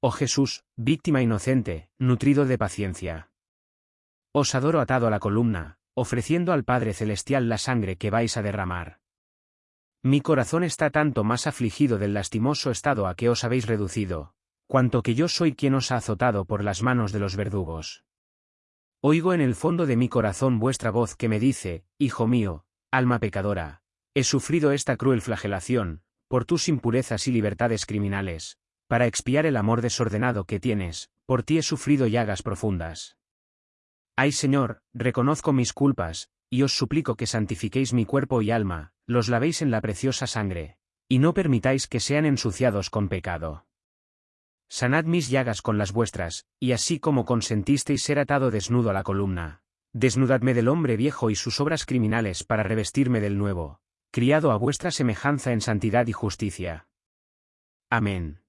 Oh Jesús, víctima inocente, nutrido de paciencia. Os adoro atado a la columna, ofreciendo al Padre Celestial la sangre que vais a derramar. Mi corazón está tanto más afligido del lastimoso estado a que os habéis reducido, cuanto que yo soy quien os ha azotado por las manos de los verdugos. Oigo en el fondo de mi corazón vuestra voz que me dice, Hijo mío, alma pecadora, he sufrido esta cruel flagelación, por tus impurezas y libertades criminales, para expiar el amor desordenado que tienes, por ti he sufrido llagas profundas. Ay Señor, reconozco mis culpas, y os suplico que santifiquéis mi cuerpo y alma, los lavéis en la preciosa sangre, y no permitáis que sean ensuciados con pecado. Sanad mis llagas con las vuestras, y así como consentisteis ser atado desnudo a la columna, desnudadme del hombre viejo y sus obras criminales para revestirme del nuevo, criado a vuestra semejanza en santidad y justicia. Amén.